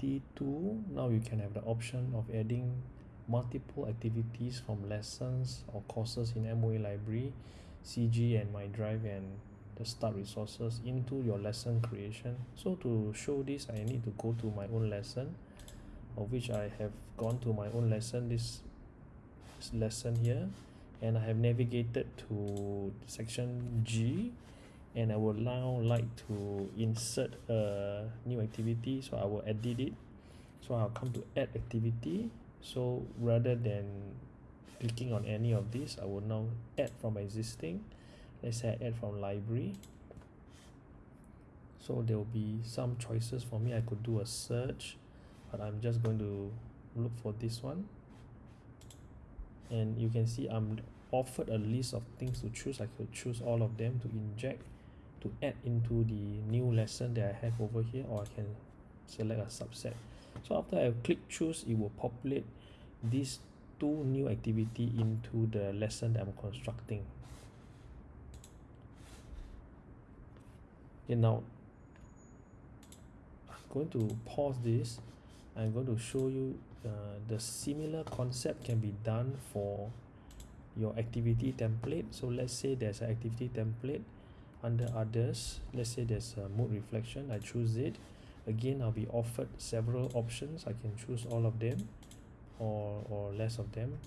activity 2 now you can have the option of adding multiple activities from lessons or courses in MOE library CG and my drive and the start resources into your lesson creation. So to show this I need to go to my own lesson of which I have gone to my own lesson this lesson here. And I have navigated to section G and I would now like to insert a new activity so I will edit it. So I'll come to add activity. So rather than clicking on any of these I will now add from existing. Let's say I add from library. So there will be some choices for me. I could do a search but I'm just going to look for this one. And you can see I'm offered a list of things to choose. I could choose all of them to inject to add into the new lesson that I have over here or I can select a subset. So after I click choose it will populate these two new activity into the lesson that I'm constructing. Okay now I'm going to pause this. I'm going to show you uh, the similar concept can be done for your activity template. So let's say there's an activity template under others. Let's say there's a mood reflection I choose it. Again I'll be offered several options. I can choose all of them or or less of them